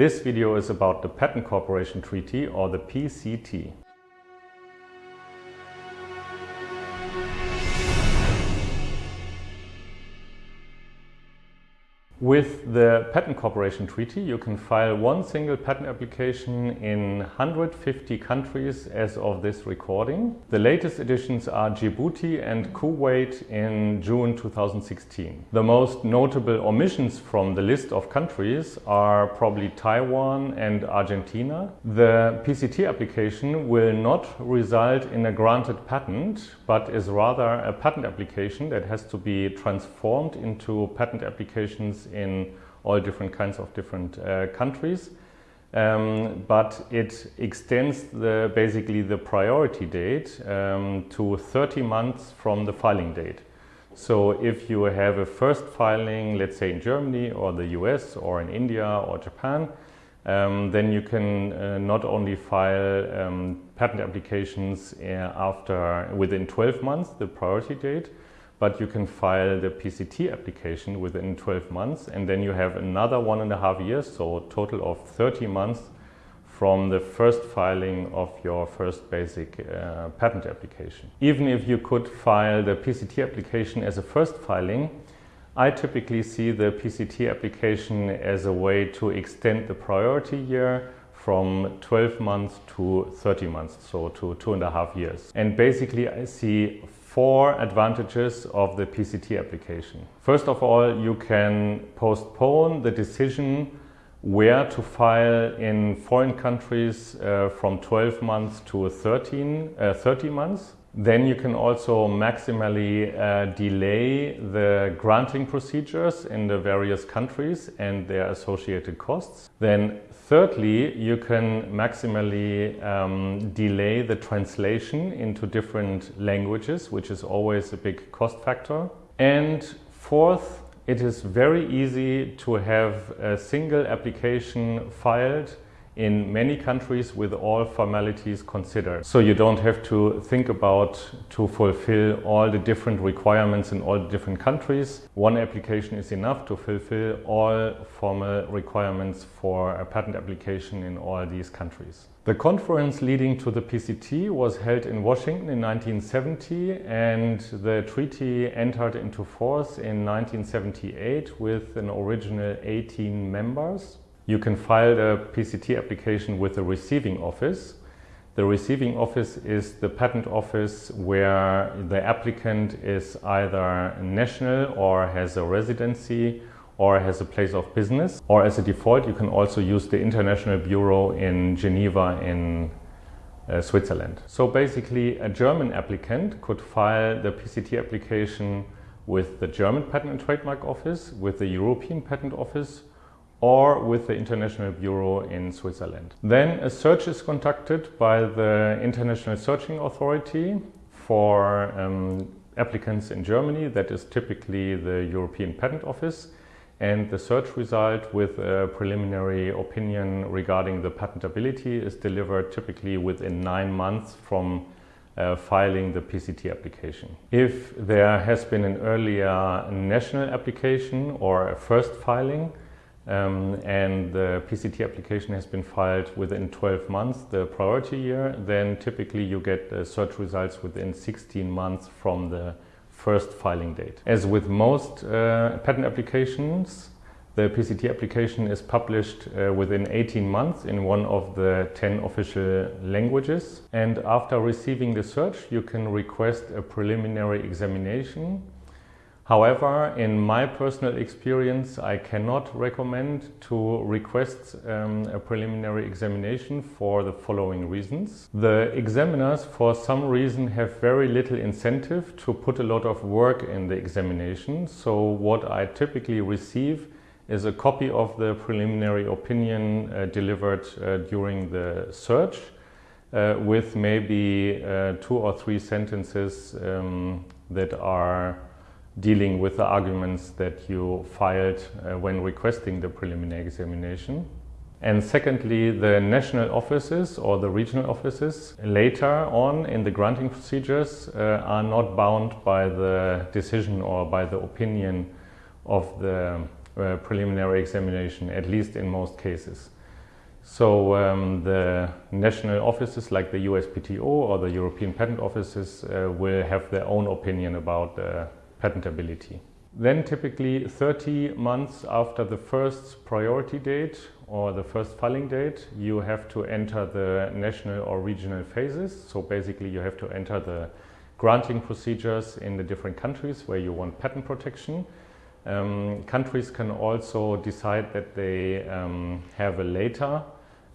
This video is about the Patent Cooperation Treaty or the PCT. With the Patent Cooperation Treaty, you can file one single patent application in 150 countries as of this recording. The latest editions are Djibouti and Kuwait in June 2016. The most notable omissions from the list of countries are probably Taiwan and Argentina. The PCT application will not result in a granted patent, but is rather a patent application that has to be transformed into patent applications in all different kinds of different uh, countries. Um, but it extends the, basically the priority date um, to 30 months from the filing date. So if you have a first filing, let's say in Germany or the US or in India or Japan, um, then you can uh, not only file um, patent applications uh, after within 12 months, the priority date, but you can file the PCT application within 12 months and then you have another one and a half years, so a total of 30 months from the first filing of your first basic uh, patent application. Even if you could file the PCT application as a first filing, I typically see the PCT application as a way to extend the priority year from 12 months to 30 months, so to two and a half years. And basically I see four advantages of the PCT application. First of all, you can postpone the decision where to file in foreign countries uh, from 12 months to 13, uh, 30 months. Then you can also maximally uh, delay the granting procedures in the various countries and their associated costs. Then thirdly, you can maximally um, delay the translation into different languages, which is always a big cost factor. And fourth, it is very easy to have a single application filed in many countries with all formalities considered. So you don't have to think about to fulfill all the different requirements in all the different countries. One application is enough to fulfill all formal requirements for a patent application in all these countries. The conference leading to the PCT was held in Washington in 1970 and the treaty entered into force in 1978 with an original 18 members. You can file a PCT application with the receiving office. The receiving office is the patent office where the applicant is either national or has a residency or has a place of business. Or as a default, you can also use the International Bureau in Geneva in uh, Switzerland. So basically, a German applicant could file the PCT application with the German Patent and Trademark Office, with the European Patent Office, or with the International Bureau in Switzerland. Then a search is conducted by the International Searching Authority for um, applicants in Germany, that is typically the European Patent Office, and the search result with a preliminary opinion regarding the patentability is delivered typically within nine months from uh, filing the PCT application. If there has been an earlier national application or a first filing, um, and the PCT application has been filed within 12 months, the priority year, then typically you get the search results within 16 months from the first filing date. As with most uh, patent applications, the PCT application is published uh, within 18 months in one of the 10 official languages. And after receiving the search, you can request a preliminary examination However, in my personal experience, I cannot recommend to request um, a preliminary examination for the following reasons. The examiners, for some reason, have very little incentive to put a lot of work in the examination. So what I typically receive is a copy of the preliminary opinion uh, delivered uh, during the search uh, with maybe uh, two or three sentences um, that are dealing with the arguments that you filed uh, when requesting the preliminary examination. And secondly, the national offices or the regional offices later on in the granting procedures uh, are not bound by the decision or by the opinion of the uh, preliminary examination, at least in most cases. So um, the national offices like the USPTO or the European patent offices uh, will have their own opinion about the patentability. Then typically 30 months after the first priority date or the first filing date, you have to enter the national or regional phases. So basically you have to enter the granting procedures in the different countries where you want patent protection. Um, countries can also decide that they um, have a later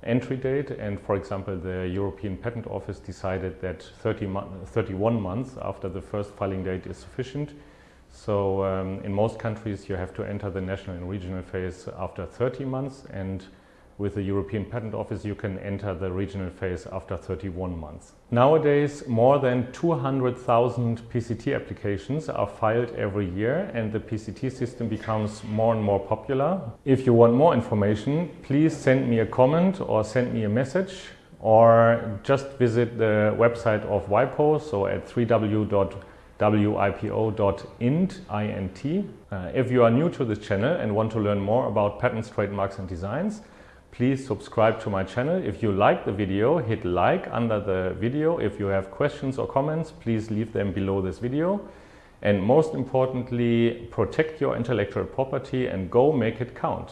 entry date and for example the European Patent Office decided that 30 mo 31 months after the first filing date is sufficient so um, in most countries you have to enter the national and regional phase after 30 months and with the European Patent Office you can enter the regional phase after 31 months. Nowadays more than 200,000 PCT applications are filed every year and the PCT system becomes more and more popular. If you want more information please send me a comment or send me a message or just visit the website of WIPO so at www wipo.int. Uh, if you are new to this channel and want to learn more about patents, trademarks and designs, please subscribe to my channel. If you like the video, hit like under the video. If you have questions or comments, please leave them below this video. And most importantly, protect your intellectual property and go make it count.